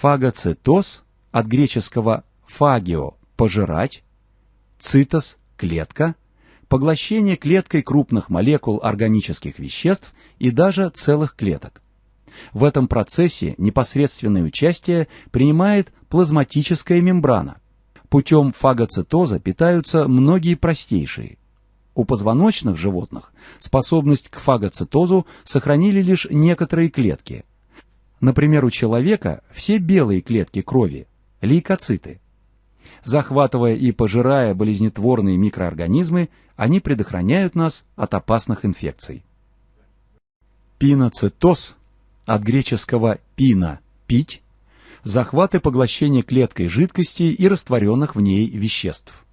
Фагоцитоз от греческого фагио – пожирать, цитос – клетка, поглощение клеткой крупных молекул органических веществ и даже целых клеток. В этом процессе непосредственное участие принимает плазматическая мембрана. Путем фагоцитоза питаются многие простейшие. У позвоночных животных способность к фагоцитозу сохранили лишь некоторые клетки. Например, у человека все белые клетки крови – лейкоциты. Захватывая и пожирая болезнетворные микроорганизмы, они предохраняют нас от опасных инфекций. Пиноцитоз от греческого «пина» – «пить», захват и поглощение клеткой жидкости и растворенных в ней веществ.